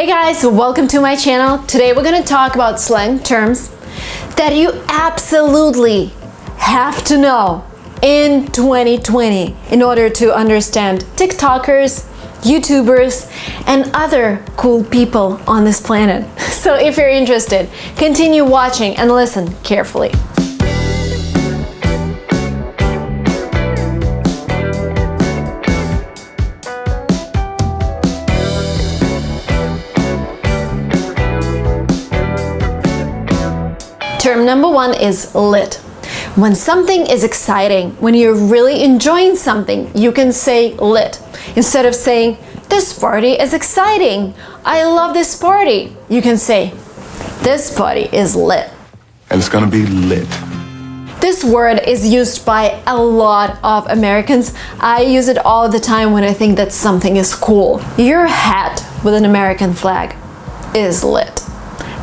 Hey guys, welcome to my channel. Today we're gonna talk about slang terms that you absolutely have to know in 2020 in order to understand TikTokers, YouTubers, and other cool people on this planet. So if you're interested, continue watching and listen carefully. Term number one is lit. When something is exciting, when you're really enjoying something, you can say lit. Instead of saying, this party is exciting, I love this party, you can say, this party is lit. And it's gonna be lit. This word is used by a lot of Americans. I use it all the time when I think that something is cool. Your hat with an American flag is lit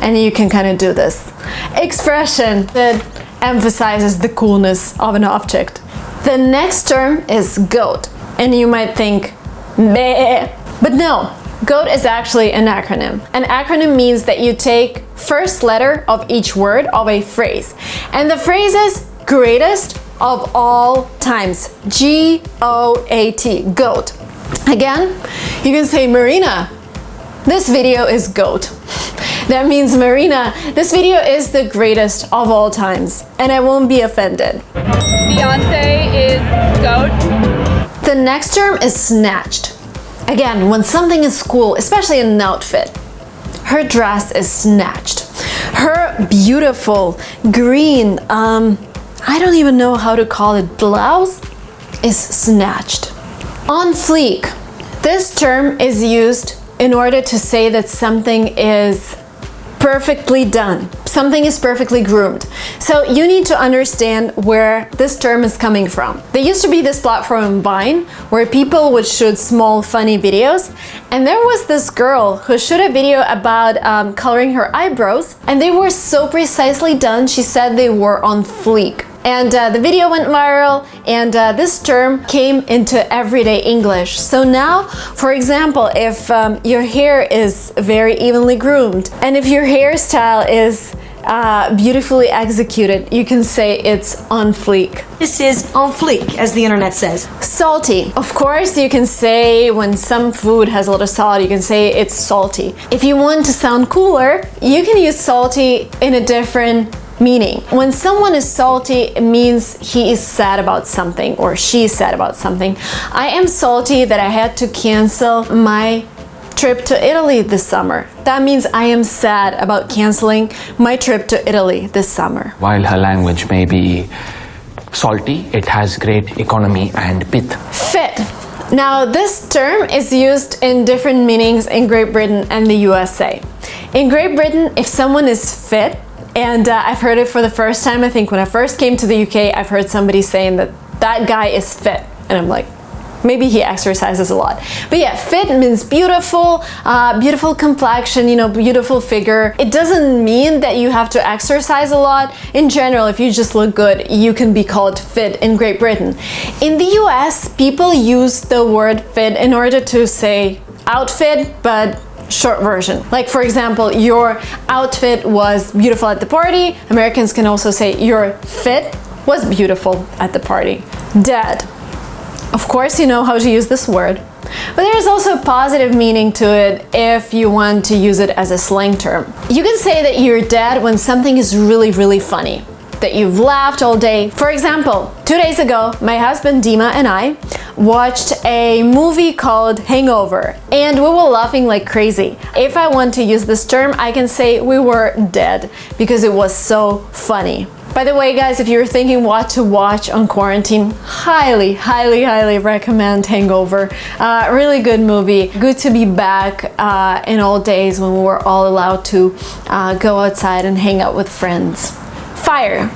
and you can kind of do this expression that emphasizes the coolness of an object. The next term is goat and you might think Bleh. but no GOAT is actually an acronym. An acronym means that you take first letter of each word of a phrase and the phrase is greatest of all times G-O-A-T GOAT again you can say Marina this video is GOAT that means Marina, this video is the greatest of all times and I won't be offended. Beyonce is GOAT. The next term is snatched. Again, when something is cool, especially an outfit, her dress is snatched. Her beautiful green, um, I don't even know how to call it, blouse is snatched. On fleek. This term is used in order to say that something is perfectly done. Something is perfectly groomed. So you need to understand where this term is coming from. There used to be this platform Vine where people would shoot small funny videos and there was this girl who shot a video about um, coloring her eyebrows and they were so precisely done she said they were on fleek and uh, the video went viral and uh, this term came into everyday English. So now, for example, if um, your hair is very evenly groomed and if your hairstyle is uh, beautifully executed, you can say it's on fleek. This is on fleek, as the internet says. Salty. Of course, you can say when some food has a lot of salt, you can say it's salty. If you want to sound cooler, you can use salty in a different Meaning, when someone is salty, it means he is sad about something or she is sad about something. I am salty that I had to cancel my trip to Italy this summer. That means I am sad about canceling my trip to Italy this summer. While her language may be salty, it has great economy and pith. Fit. Now this term is used in different meanings in Great Britain and the USA. In Great Britain, if someone is fit, and uh, I've heard it for the first time. I think when I first came to the UK, I've heard somebody saying that that guy is fit. And I'm like, maybe he exercises a lot. But yeah, fit means beautiful, uh, beautiful complexion, you know, beautiful figure. It doesn't mean that you have to exercise a lot. In general, if you just look good, you can be called fit in Great Britain. In the US, people use the word fit in order to say outfit, but short version. Like for example, your outfit was beautiful at the party. Americans can also say your fit was beautiful at the party. Dead. Of course you know how to use this word, but there's also a positive meaning to it if you want to use it as a slang term. You can say that you're dead when something is really, really funny that you've laughed all day. For example, two days ago, my husband Dima and I watched a movie called Hangover and we were laughing like crazy. If I want to use this term, I can say we were dead because it was so funny. By the way, guys, if you're thinking what to watch on quarantine, highly, highly, highly recommend Hangover. Uh, really good movie. Good to be back uh, in old days when we were all allowed to uh, go outside and hang out with friends. Fire.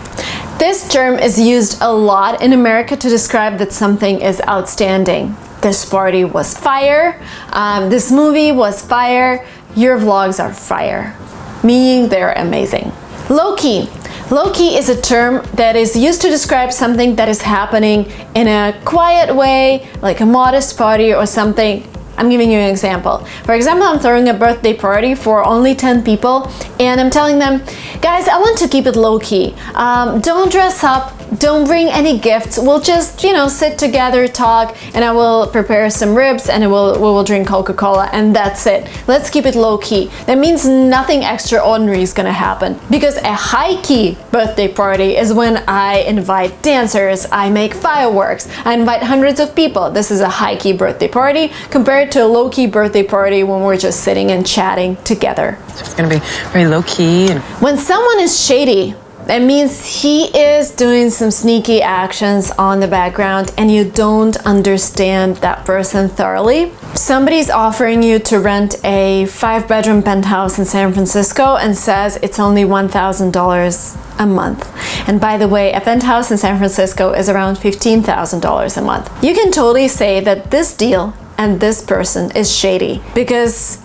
This term is used a lot in America to describe that something is outstanding. This party was fire, um, this movie was fire, your vlogs are fire, meaning they're amazing. Low-key. Low-key is a term that is used to describe something that is happening in a quiet way, like a modest party or something I'm giving you an example. For example, I'm throwing a birthday party for only 10 people and I'm telling them, guys, I want to keep it low key. Um, don't dress up, don't bring any gifts. We'll just, you know, sit together, talk, and I will prepare some ribs and will, we will drink Coca-Cola and that's it. Let's keep it low key. That means nothing extraordinary is gonna happen because a high key birthday party is when I invite dancers, I make fireworks, I invite hundreds of people. This is a high key birthday party compared to a low key birthday party when we're just sitting and chatting together. So it's gonna be very low key and When someone is shady, that means he is doing some sneaky actions on the background and you don't understand that person thoroughly. Somebody's offering you to rent a five bedroom penthouse in San Francisco and says it's only $1,000 a month. And by the way, a penthouse in San Francisco is around $15,000 a month. You can totally say that this deal and this person is shady because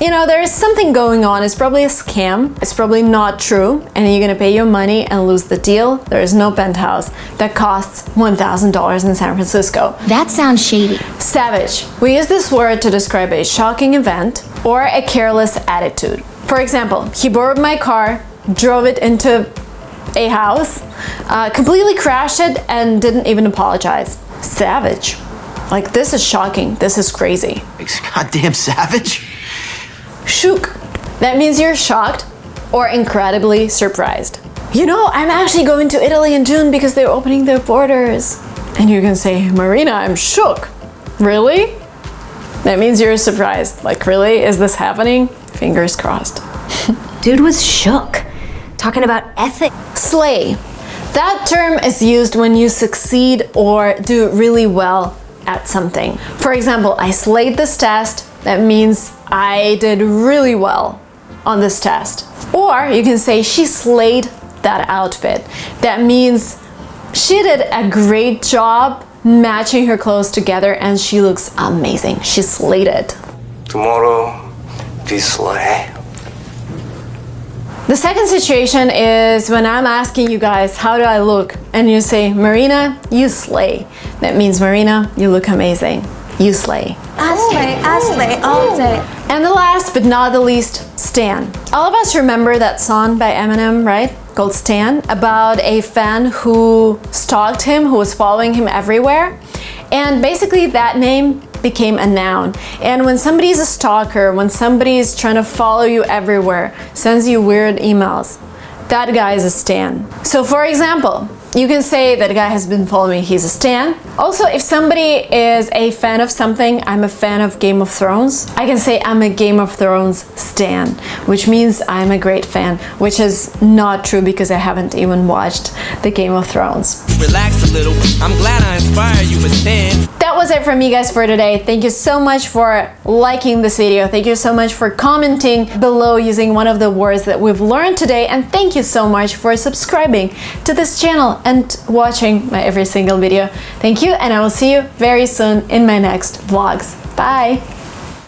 you know, there's something going on. It's probably a scam. It's probably not true. And you're gonna pay your money and lose the deal. There is no penthouse that costs $1,000 in San Francisco. That sounds shady. Savage. We use this word to describe a shocking event or a careless attitude. For example, he borrowed my car, drove it into a house, uh, completely crashed it, and didn't even apologize. Savage. Like, this is shocking. This is crazy. Goddamn savage. Shook. That means you're shocked or incredibly surprised. You know, I'm actually going to Italy in June because they're opening their borders. And you can say, Marina, I'm shook. Really? That means you're surprised. Like, really? Is this happening? Fingers crossed. Dude was shook. Talking about ethics. Slay. That term is used when you succeed or do really well at something. For example, I slayed this test. That means I did really well on this test. Or you can say she slayed that outfit. That means she did a great job matching her clothes together and she looks amazing. She slayed it. Tomorrow, we slay. The second situation is when I'm asking you guys, how do I look? And you say, Marina, you slay. That means, Marina, you look amazing. You slay. I slay, I slay all day. And the last but not the least, Stan. All of us remember that song by Eminem, right? Called Stan, about a fan who stalked him, who was following him everywhere. And basically that name became a noun. And when somebody's a stalker, when somebody's trying to follow you everywhere, sends you weird emails, that guy is a stan. So for example, you can say that guy has been following me, he's a stan. Also, if somebody is a fan of something, I'm a fan of Game of Thrones, I can say I'm a Game of Thrones stan, which means I'm a great fan, which is not true because I haven't even watched the Game of Thrones. Relax a little. I'm glad I you, but stand. Was it from me guys for today. Thank you so much for liking this video. Thank you so much for commenting below using one of the words that we've learned today. And thank you so much for subscribing to this channel and watching my every single video. Thank you and I will see you very soon in my next vlogs. Bye!